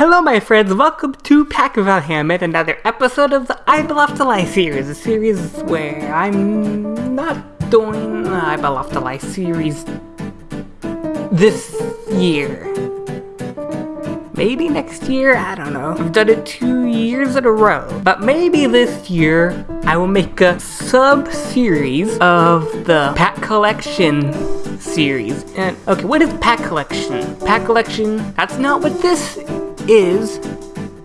Hello, my friends. Welcome to Pack of Hamid, another episode of the I Love to Lie series, a series where I'm not doing the I Love to Lie series this year. Maybe next year, I don't know. I've done it two years in a row. But maybe this year, I will make a sub-series of the Pack Collection series. And, okay, what is Pack Collection? Pack Collection, that's not what this is,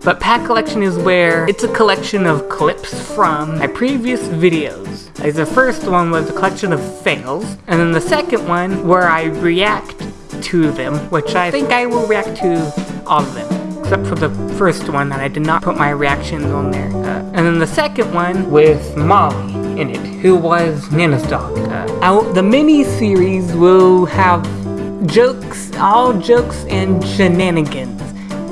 but Pack Collection is where it's a collection of clips from my previous videos. Like the first one was a collection of fails, and then the second one where I react to them, which I think I will react to all of them. Except for the first one that I did not put my reactions on there. Uh, and then the second one with Molly in it, who was Nana's dog. Uh, the mini-series will have jokes, all jokes and shenanigans.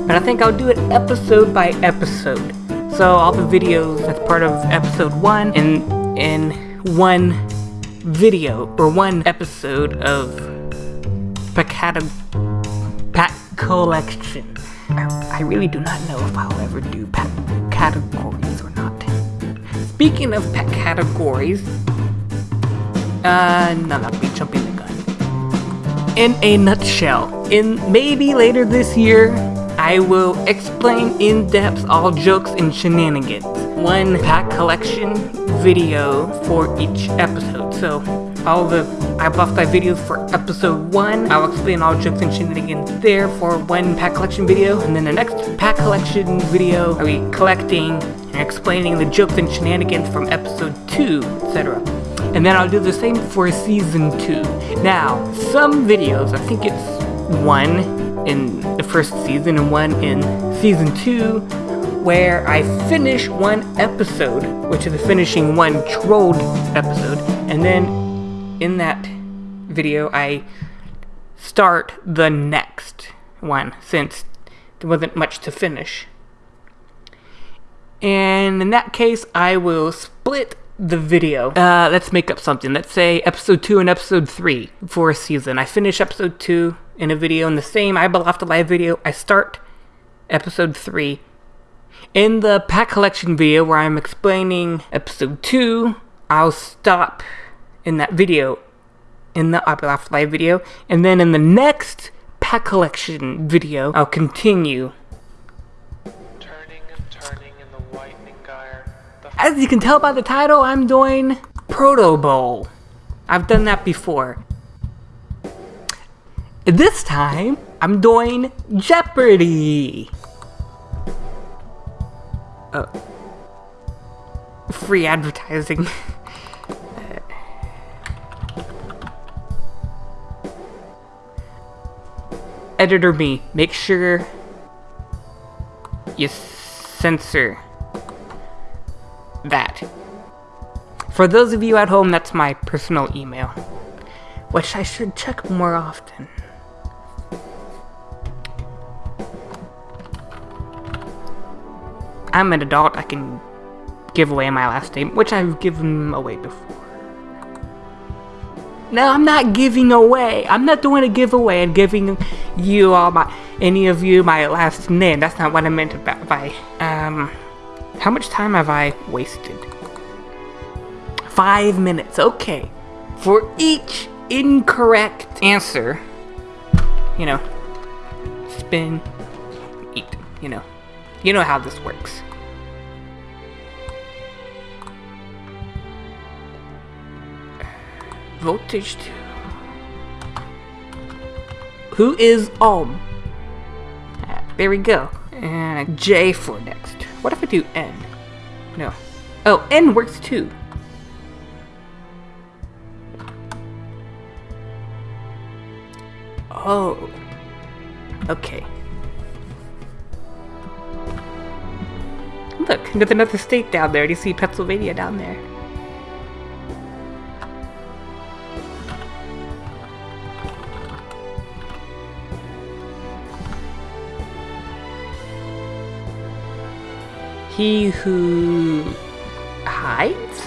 But I think I'll do it episode by episode. So all the videos that's part of episode one in in one video or one episode of Pack Pack Collection. I, I really do not know if I'll ever do pack categories or not. Speaking of pet categories, uh, no, be jumping the gun. In a nutshell, in maybe later this year, I will explain in depth all jokes and shenanigans. One pack collection video for each episode. So all the I buffed my videos for episode 1. I'll explain all jokes and shenanigans there for one pack collection video. And then the next pack collection video, I'll be collecting and explaining the jokes and shenanigans from episode 2, etc. And then I'll do the same for season 2. Now, some videos, I think it's one in the first season and one in season two, where I finish one episode, which is finishing one trolled episode, and then in that video I start the next one since there wasn't much to finish. And in that case, I will split the video. Uh, let's make up something. Let's say episode 2 and episode 3 for a season. I finish episode 2 in a video in the same I Believe to Live video. I start episode 3. In the pack collection video where I'm explaining episode 2, I'll stop in that video in the I Believe to Live video. And then in the next pack collection video, I'll continue As you can tell by the title, I'm doing Proto Bowl. I've done that before. This time, I'm doing Jeopardy! Uh, free advertising. Editor me, make sure you censor that. For those of you at home, that's my personal email, which I should check more often. I'm an adult, I can give away my last name, which I've given away before. No, I'm not giving away. I'm not doing a giveaway and giving you all my, any of you my last name. That's not what I meant by, um, how much time have I wasted? Five minutes, okay. For each incorrect answer, you know, spin, eat, you know. You know how this works. Voltage 2. Who is Ohm? Ah, there we go. And J for next. What if I do N? No. Oh, N works too. Oh. Okay. Look, there's another state down there. Do you see Pennsylvania down there? He who hides?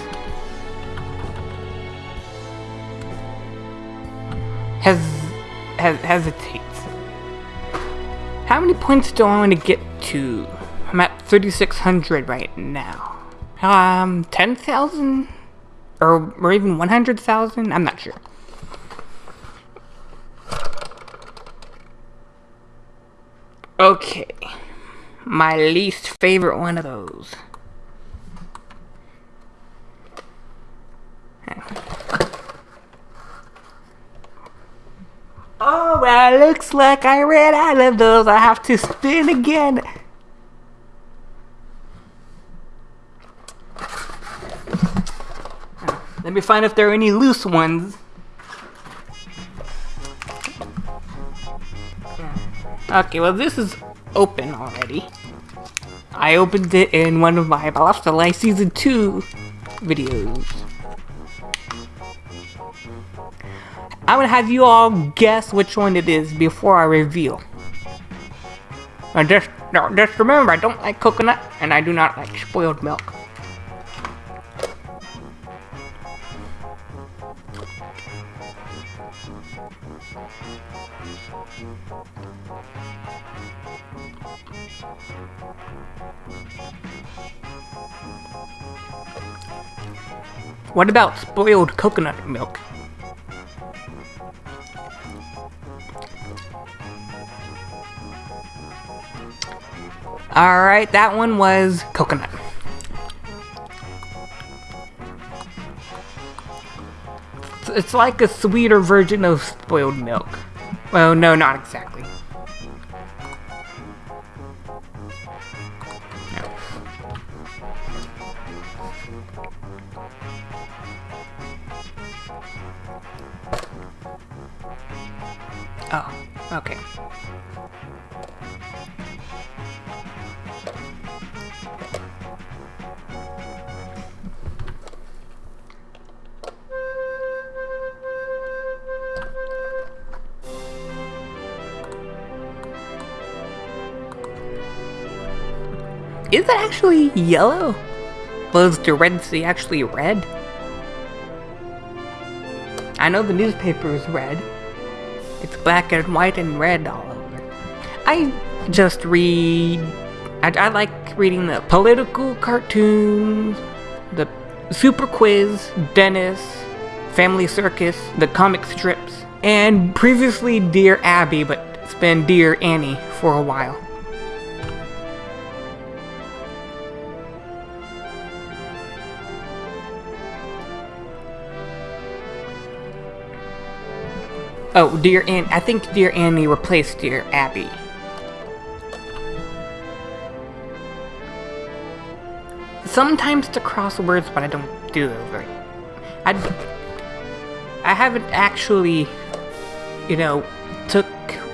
Has, has hesitates. How many points do I want to get to? I'm at 3,600 right now. Um, 10,000? Or, or even 100,000? I'm not sure. Okay. My least favorite one of those. Oh, well, looks like I ran out of those. I have to spin again. Let me find if there are any loose ones. Okay, well this is open already. I opened it in one of my Lost Life Season 2 videos. I'm gonna have you all guess which one it is before I reveal. Just, just remember, I don't like coconut, and I do not like spoiled milk. What about spoiled coconut milk? Alright, that one was coconut. It's like a sweeter version of spoiled milk. Well, no, not exactly. Yellow? Was the Red Sea actually red? I know the newspaper is red. It's black and white and red all over. I just read... I, I like reading the political cartoons, the Super Quiz, Dennis, Family Circus, the comic strips, and previously Dear Abby, but it's been Dear Annie for a while. Oh, Dear Annie. I think Dear Annie replaced Dear Abby. Sometimes the crosswords, but I don't do those very. I I haven't actually, you know, took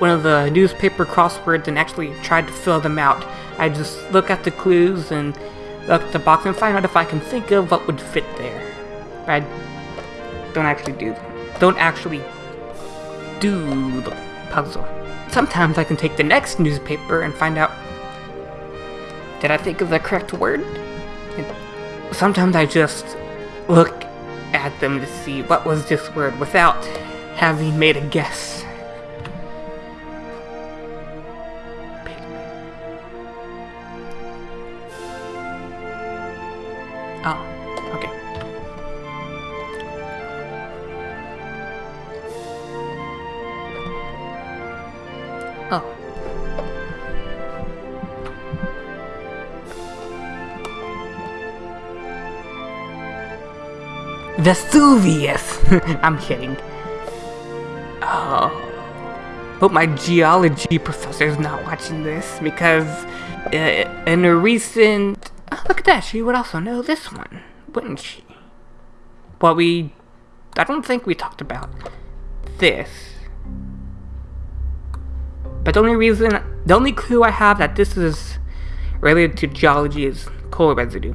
one of the newspaper crosswords and actually tried to fill them out. I just look at the clues and look at the box and find out if I can think of what would fit there. I don't actually do don't actually puzzle. Sometimes I can take the next newspaper and find out did I think of the correct word? And sometimes I just look at them to see what was this word without having made a guess. Vesuvius! I'm kidding. Oh. Hope my geology professor's not watching this because uh, in a recent... Oh, look at that, she would also know this one, wouldn't she? Well, we... I don't think we talked about this. But the only reason, the only clue I have that this is related to geology is coal residue.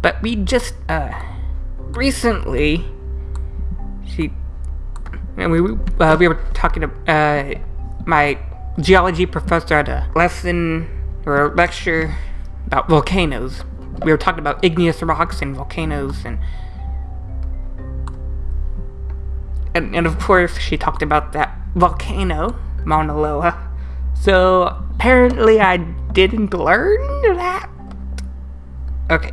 But we just, uh, recently, she, and we, uh, we were talking to, uh, my geology professor at a lesson or a lecture about volcanoes. We were talking about igneous rocks and volcanoes and and, and of course she talked about that volcano, Mauna Loa. So apparently I didn't learn that. Okay.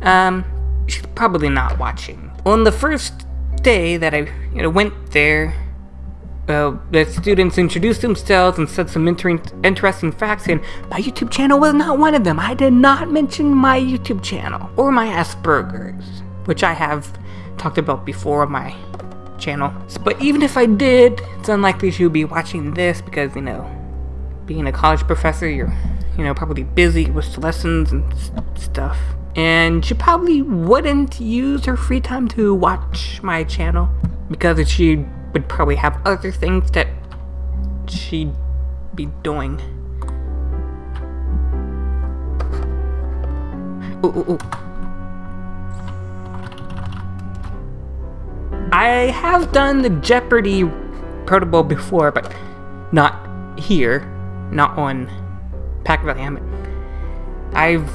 Um, she's probably not watching. On the first day that I you know, went there, uh, the students introduced themselves and said some inter- interesting facts, and my YouTube channel was not one of them. I did not mention my YouTube channel or my Asperger's, which I have talked about before on my channel. But even if I did, it's unlikely she would be watching this because, you know, being a college professor, you're, you know, probably busy with lessons and stuff. And she probably wouldn't use her free time to watch my channel because she would probably have other things that she'd be doing. Ooh, ooh, ooh. I have done the Jeopardy protocol before, but not here, not on Pack Valley Hammett. I've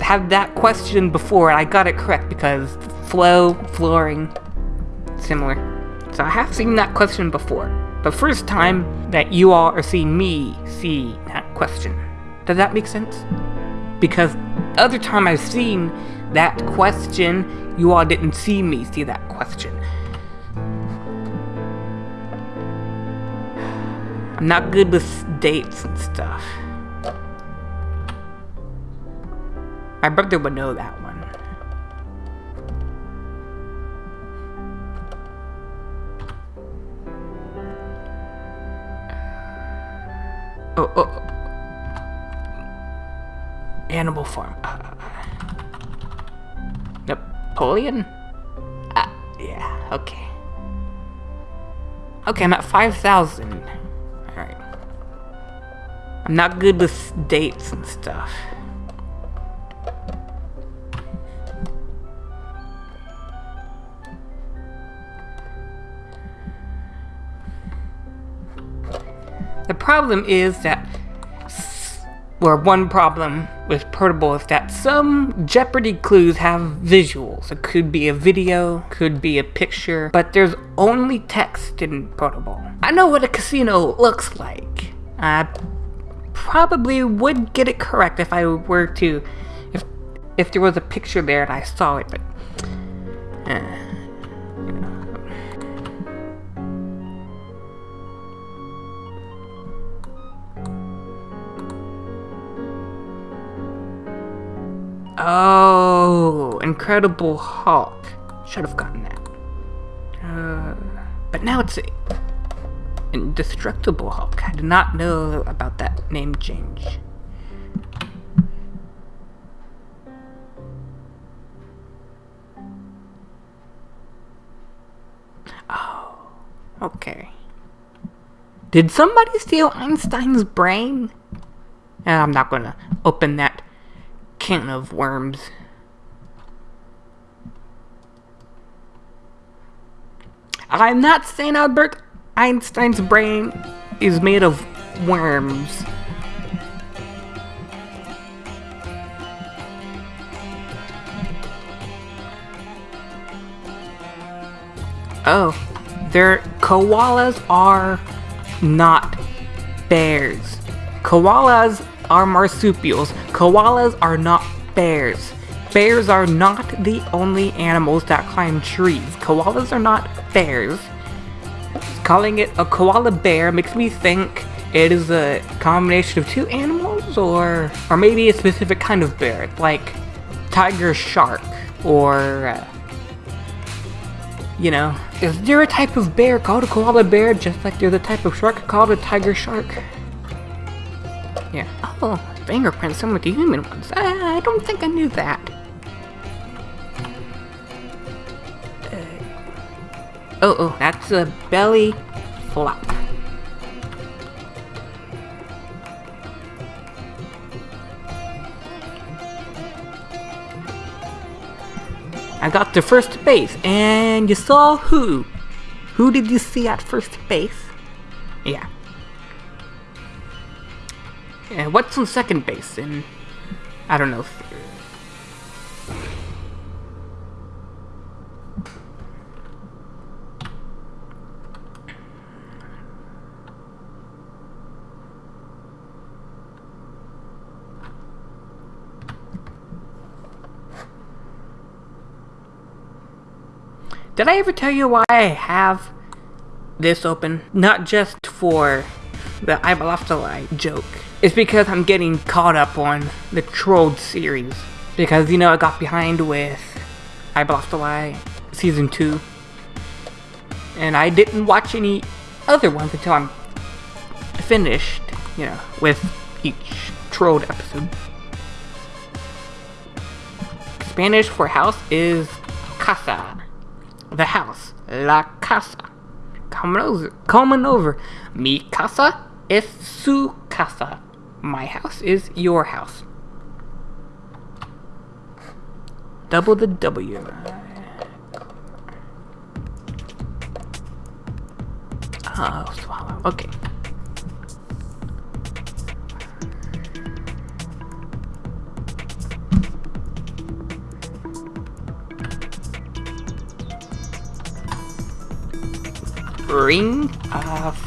had that question before and I got it correct because flow, flooring, similar. So I have seen that question before. The first time that you all are seeing me see that question. Does that make sense? Because other time I've seen that question, you all didn't see me see that question. I'm not good with dates and stuff. My brother would know that one. Oh, oh. oh. Animal Farm. Uh, Napoleon? Uh, yeah, okay. Okay, I'm at 5,000. Alright. I'm not good with dates and stuff. The problem is that, or one problem with Protobowl is that some Jeopardy clues have visuals. It could be a video, could be a picture, but there's only text in Protobowl. I know what a casino looks like. I probably would get it correct if I were to, if if there was a picture there and I saw it, but. Uh. Oh, Incredible Hulk. Should have gotten that. Uh, but now it's Indestructible Hulk. I did not know about that name change. Oh, okay. Did somebody steal Einstein's brain? I'm not gonna open that can of worms. I'm not saying Albert Einstein's brain is made of worms. Oh, their koalas are not bears. Koalas are marsupials. Koalas are not bears. Bears are not the only animals that climb trees. Koalas are not bears. Calling it a koala bear makes me think it is a combination of two animals or or maybe a specific kind of bear, like tiger shark or uh, you know, is there a type of bear called a koala bear just like there's a type of shark called a tiger shark? Oh, fingerprints similar to human ones. I, I don't think I knew that. Uh, oh, oh, that's a belly flop. I got to first base, and you saw who? Who did you see at first base? Yeah, yeah, what's on second base in, I don't know, Did I ever tell you why I have this open? Not just for the I'm lost a lie joke. It's because I'm getting caught up on the Trolled series. Because, you know, I got behind with I Lost a Lie Season 2. And I didn't watch any other ones until I'm finished, you know, with each Trolled episode. Spanish for house is casa. The house. La casa. Coming over. Coming over. Mi casa es su casa. My house is your house. Double the W. Oh, swallow. Okay. Ring of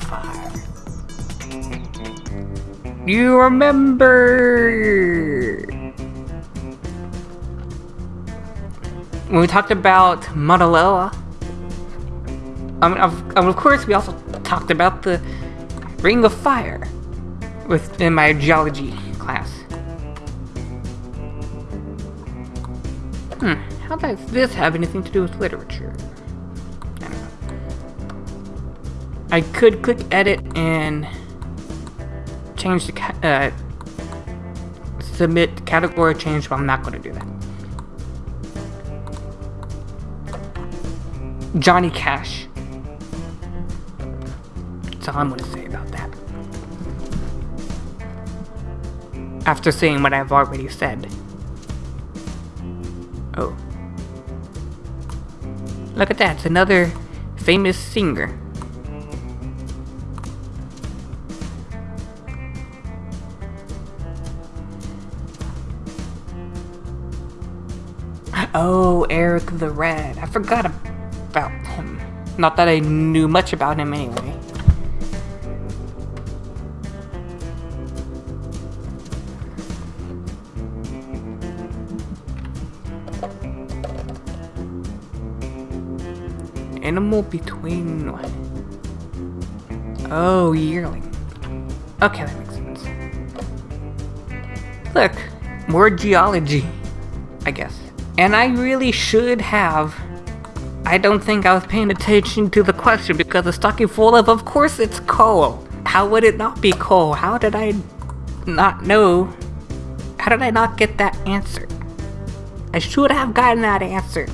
You remember when we talked about? I mean, of, of course, we also talked about the Ring of Fire within my geology class. Hmm, how does this have anything to do with literature? I could click edit and change the uh, submit category change, but I'm not going to do that. Johnny Cash. That's all I'm going to say about that. After seeing what I've already said. Oh. Look at that, it's another famous singer. Oh, Eric the Red. I forgot about him. Not that I knew much about him anyway. Animal between? Oh, yearling. Okay, that makes sense. Look, more geology, I guess. And I really should have. I don't think I was paying attention to the question because the stocking full of, of course it's coal. How would it not be coal? How did I not know? How did I not get that answer? I should have gotten that answer.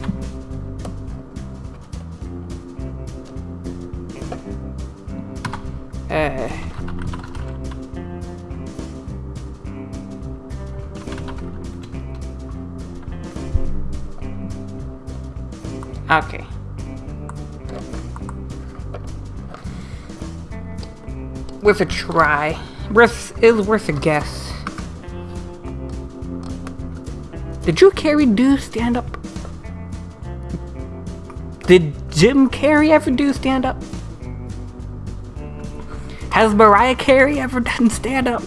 Worth a try. Worth is worth a guess. Did Drew Carey do stand up? Did Jim Carrey ever do stand up? Has Mariah Carey ever done stand up?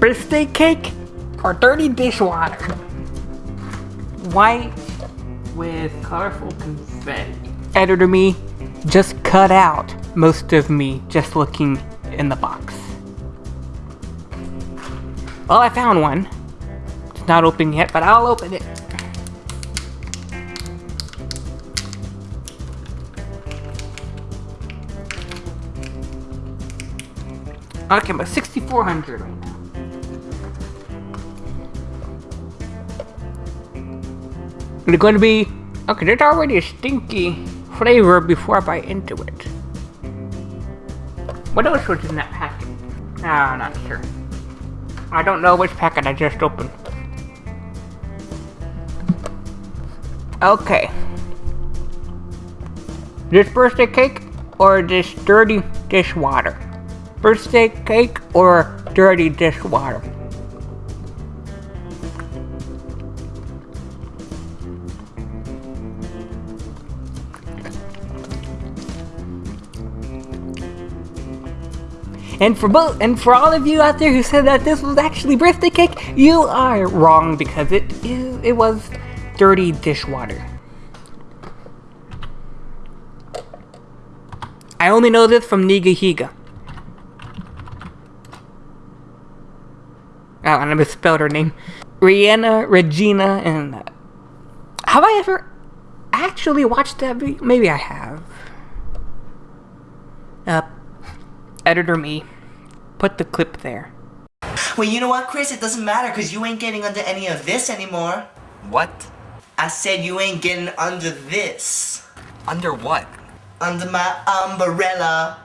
birthday cake or dirty dishwater? White with colorful confetti. Editor me just cut out most of me just looking in the box. Well, I found one. It's not open yet, but I'll open it. Okay, but 6400 It's going to be... Okay, there's already a stinky flavor before I bite into it. What else was in that packet? No, I'm not sure. I don't know which packet I just opened. Okay. This birthday cake or this dirty dishwater? Birthday cake or dirty dishwater? And for both, and for all of you out there who said that this was actually birthday cake, you are wrong because it is, it was dirty dishwater. I only know this from Nigahiga. Oh, and I misspelled her name. Rihanna, Regina, and... Uh, have I ever actually watched that video? Maybe I have. Uh, editor me. Put the clip there. Well, you know what, Chris? It doesn't matter because you ain't getting under any of this anymore. What? I said you ain't getting under this. Under what? Under my umbrella.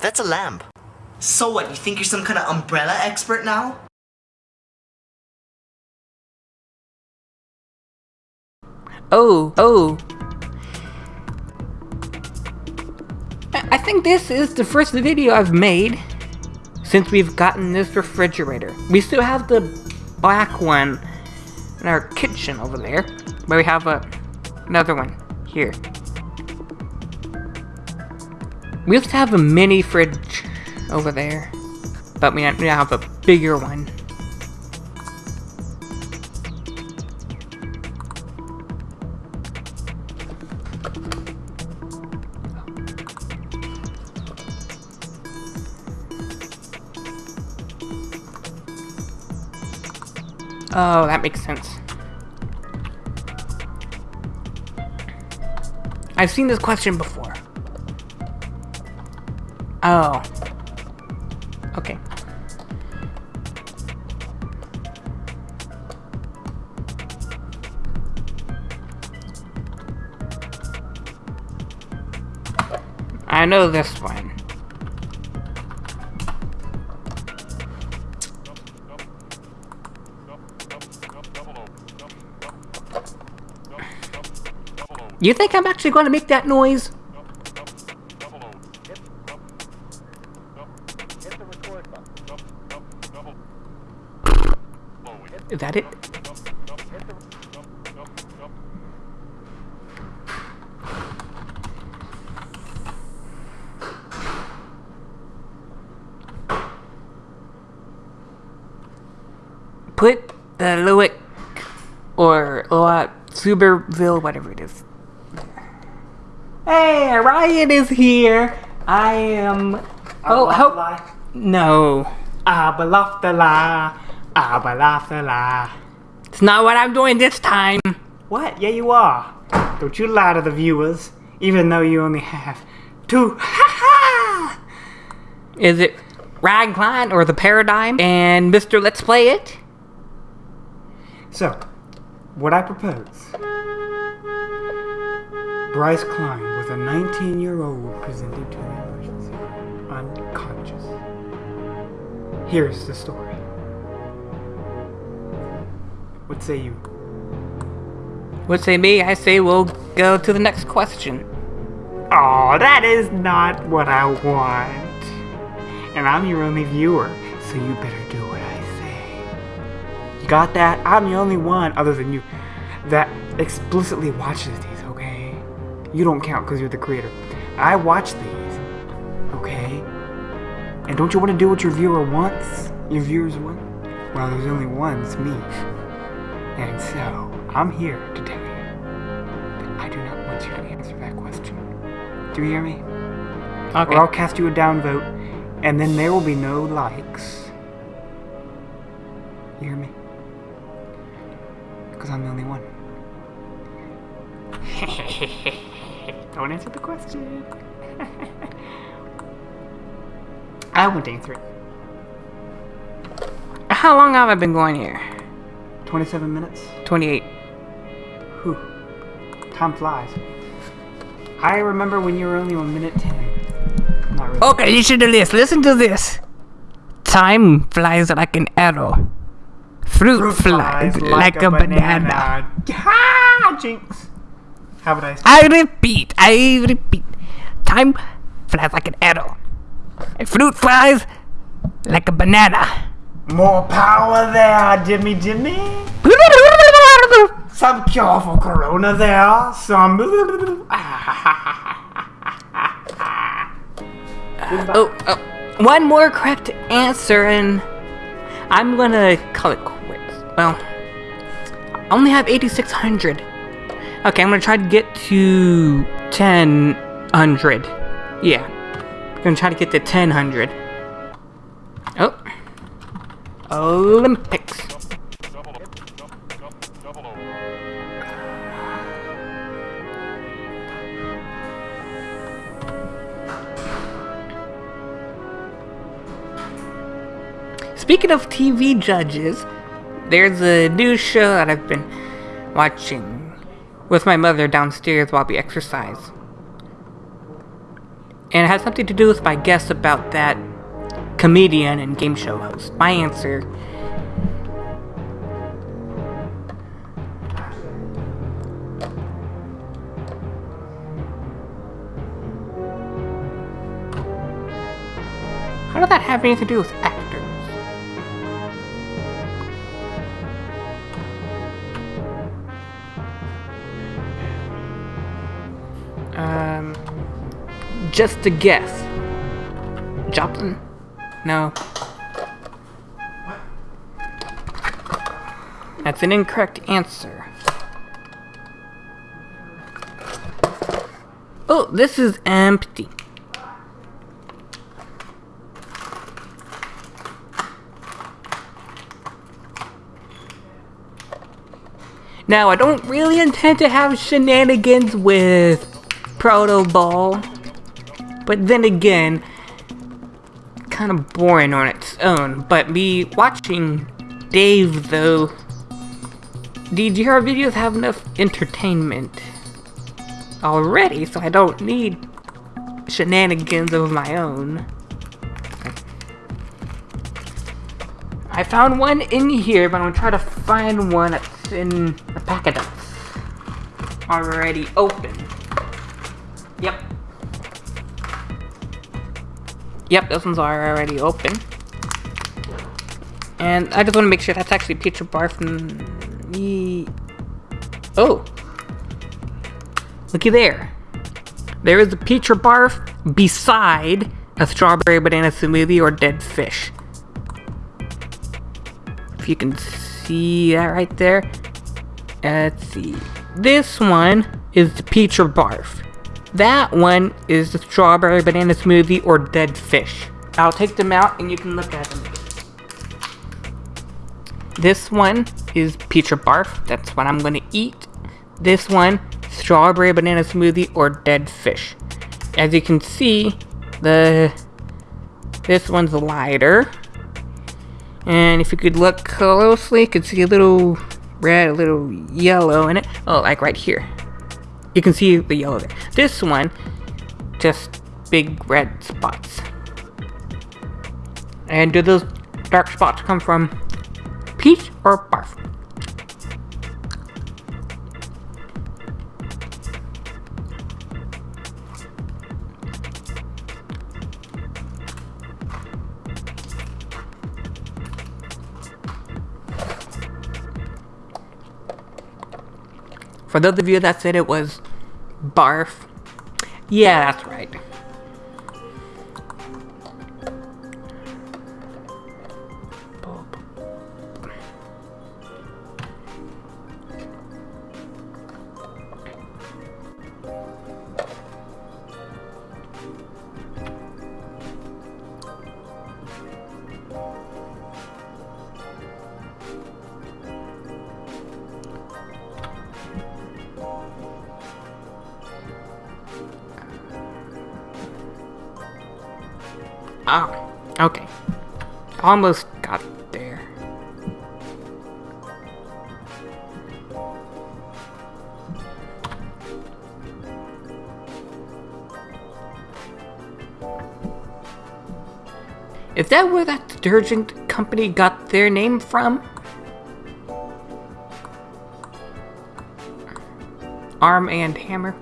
That's a lamp. So what, you think you're some kind of umbrella expert now? Oh, oh. Think this is the first video I've made since we've gotten this refrigerator. We still have the black one in our kitchen over there, but we have a, another one here. We used to have a mini fridge over there, but we now have a bigger one. Oh, that makes sense. I've seen this question before. Oh. Okay. I know this one. You think I'm actually going to make that noise? Is that it? Put the Lewick or Loat Suberville, whatever it is. Hey, Ryan is here. I am. Oh, help! No. Abalaftala, abalaftala. It's not what I'm doing this time. What? Yeah, you are. Don't you lie to the viewers, even though you only have two. Ha ha! Is it Ragline or the Paradigm and Mr. Let's Play It? So, what I propose Bryce Klein a 19 year old presented to the emergency room unconscious. Here's the story. What say you? What say me? I say we'll go to the next question. Oh, that is not what I want. And I'm your only viewer, so you better do what I say. You got that? I'm the only one, other than you, that explicitly watches these? You don't count because you're the creator. I watch these, okay? And don't you want to do what your viewer wants? Your viewers want? Well, there's only one, it's me. And so, I'm here to tell you that I do not want you to answer that question. Do you hear me? Okay. Or I'll cast you a downvote, and then there will be no likes. You hear me? Because I'm the only one. Don't answer the question. I went to it. How long have I been going here? 27 minutes. 28. Whew. Time flies. I remember when you were only one minute 10. Not really. Okay, listen to this. Listen to this. Time flies like an arrow. Fruit, flies, like, a, banana. Ha! Jinx. How would I? I repeat, I repeat. Time flies like an arrow. And fruit flies like a banana. More power there, Jimmy Jimmy. Some cure for Corona there. Some. Oh, oh. one more correct answer, and I'm gonna call it quits. Well, I only have 8,600. Okay, I'm gonna try to get to 1000. Yeah, I'm gonna try to get to 1000. Oh, Olympics. Speaking of TV judges, there's a new show that I've been watching with my mother downstairs while we exercise. And it has something to do with my guess about that comedian and game show host. My answer How does that have anything to do with just a guess. Joplin? No. That's an incorrect answer. Oh, this is empty. Now, I don't really intend to have shenanigans with Proto Ball, but then again, kind of boring on its own. But me watching Dave, though, DGR videos have enough entertainment already, so I don't need shenanigans of my own. I found one in here, but I'm gonna try to find one that's in a packet that's already open. Yep. Yep, those ones are already open. And I just want to make sure that's actually Pizza Bar from the... Oh! Looky there. There is a Pizza Barf beside a strawberry banana smoothie or dead fish. If you can see that right there. Let's see. This one is the Barf. That one is the strawberry banana smoothie or dead fish. I'll take them out and you can look at them. This one is Pizza Barf. That's what I'm gonna eat. This one, strawberry banana smoothie or dead fish. As you can see, the this one's lighter. And if you could look closely, you could see a little red, a little yellow in it. Oh, like right here. You can see the yellow there. This one, just big red spots. And do those dark spots come from peach or barf? For those of you that said it was barf, yeah, that's right. Almost got there. Is that where that detergent company got their name from? Arm and Hammer?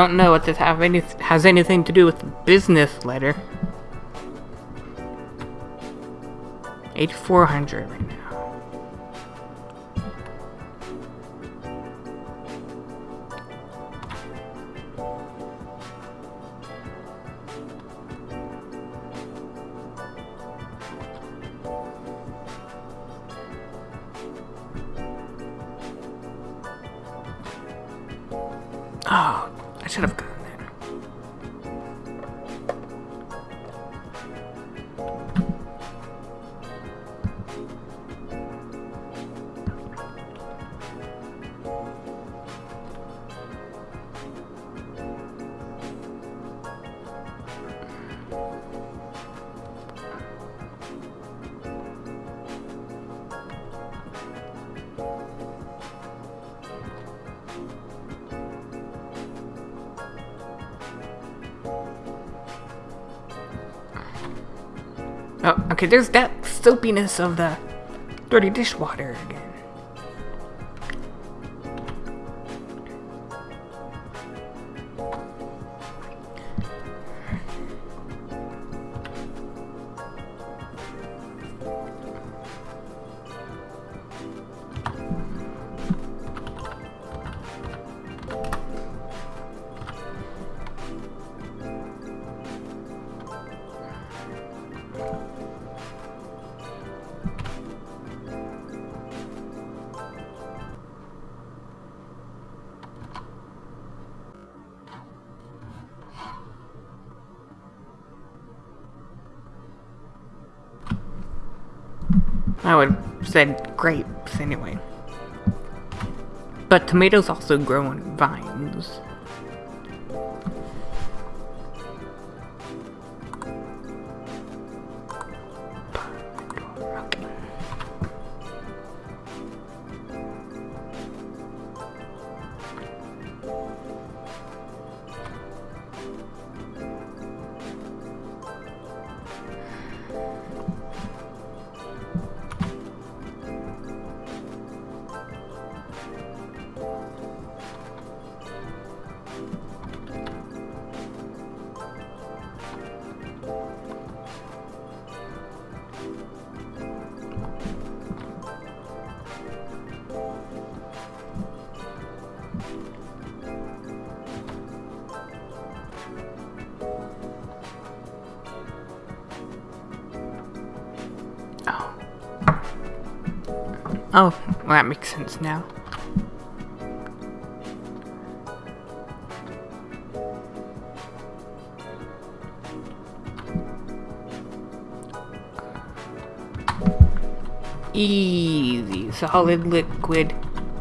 Don't know what this have any has anything to do with the business letter. 8400 right Oh, okay, there's that soapiness of the dirty dishwater again. Said grapes anyway. But tomatoes also grow on vines. Okay. Oh, well, that makes sense now. Easy, solid, liquid,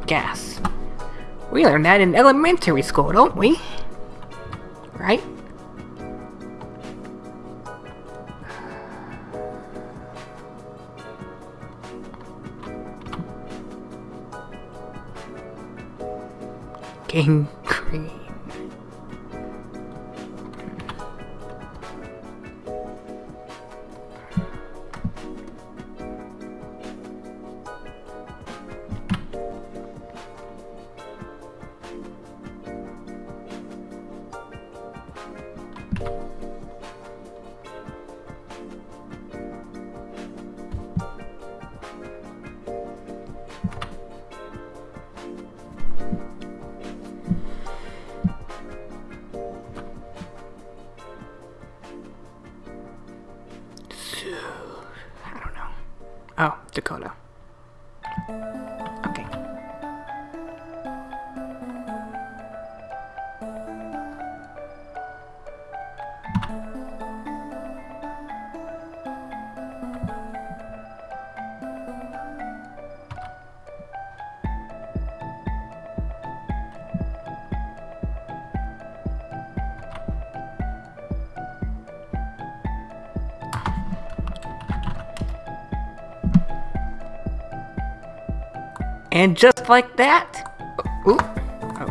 gas. We learned that in elementary school, don't we? King Cream. And just like that, ooh, oh.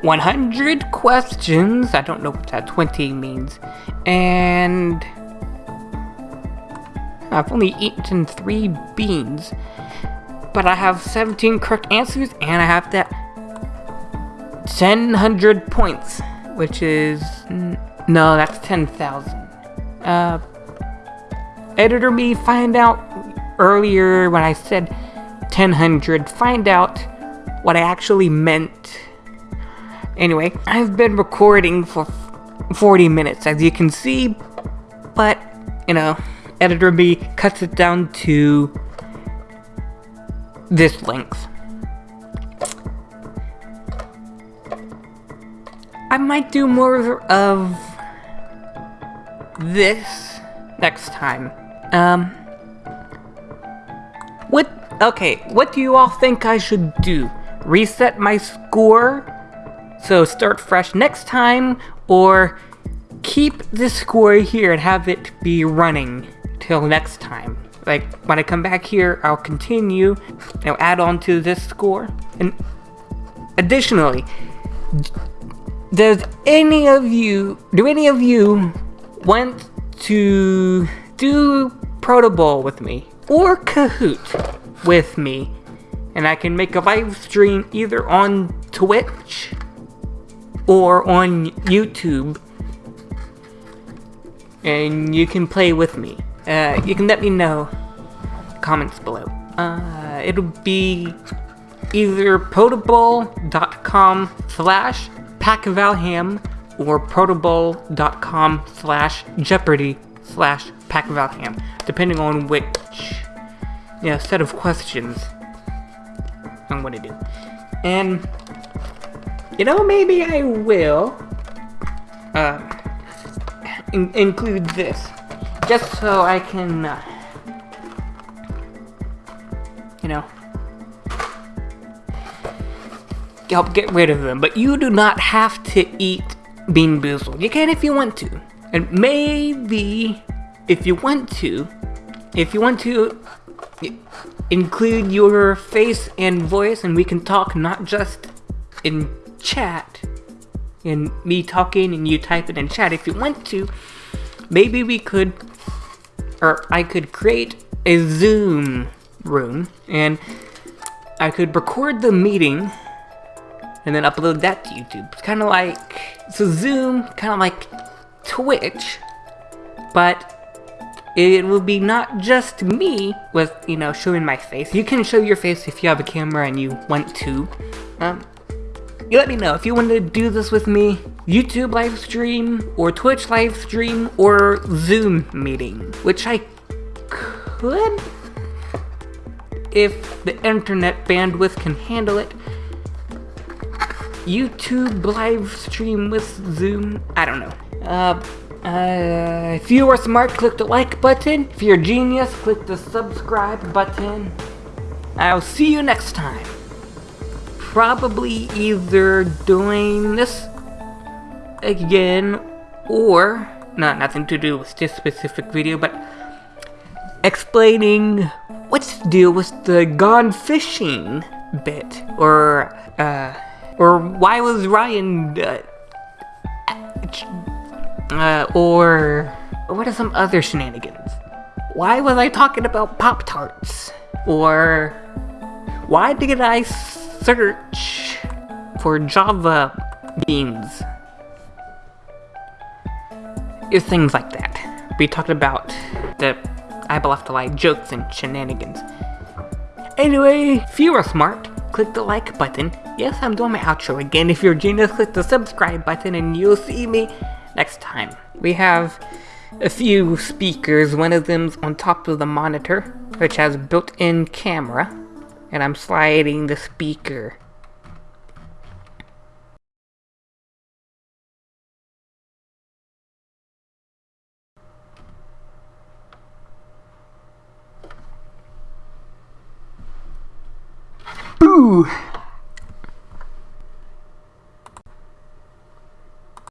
100 questions. I don't know what that 20 means. And I've only eaten three beans, but I have 17 correct answers, and I have that 1,000 points, which is no, that's 10,000. Uh, editor me find out earlier when I said 1000, find out what I actually meant. Anyway, I've been recording for 40 minutes, as you can see, but, you know, editor me cuts it down to this length. I might do more of this next time. Um, what, okay, what do you all think I should do? Reset my score? So start fresh next time, or keep the score here and have it be running till next time? Like, when I come back here, I'll continue, know, add on to this score. And additionally, does any of you, do any of you want to do Proto Protobowl with me? Or Kahoot with me? And I can make a live stream either on Twitch or on YouTube. And you can play with me. Uh, you can let me know comments below. Uh, it'll be either protobowl.com slash packvalham or protobowl.com slash jeopardy slash Pack of packvalham, depending on which you know, set of questions I'm gonna do. And, you know, maybe I will uh, in include this, just so I can, uh, you know, help get rid of them. But you do not have to eat BeanBoozled. You can if you want to. And maybe, if you want to, if you want to include your face and voice and we can talk not just in chat, in me talking and you type it in chat. If you want to, maybe we could, or I could create a Zoom room and I could record the meeting and then upload that to YouTube. It's kind of like, so Zoom, kind of like Twitch, but it will be not just me with, you know, showing my face. You can show your face if you have a camera and you want to. Um, you let me know if you want to do this with me, YouTube live stream, or Twitch live stream, or Zoom meeting, which I could if the internet bandwidth can handle it. YouTube live stream with Zoom, I don't know. Uh, uh, if you are smart, click the like button. If you're a genius, click the subscribe button. I'll see you next time. Probably either doing this again or not nothing to do with this specific video, but explaining what's the deal with the gone fishing bit or uh or why was Ryan uh, uh, or what are some other shenanigans? Why was I talking about Pop Tarts? Or why did I search for Java beans? It's things like that. We talked about the I left to lie jokes and shenanigans. Anyway, if you are smart, click the like button. Yes, I'm doing my outro again. If you're a genius, click the subscribe button and you'll see me next time. We have a few speakers. One of them's on top of the monitor, which has built-in camera. And I'm sliding the speaker. Boo!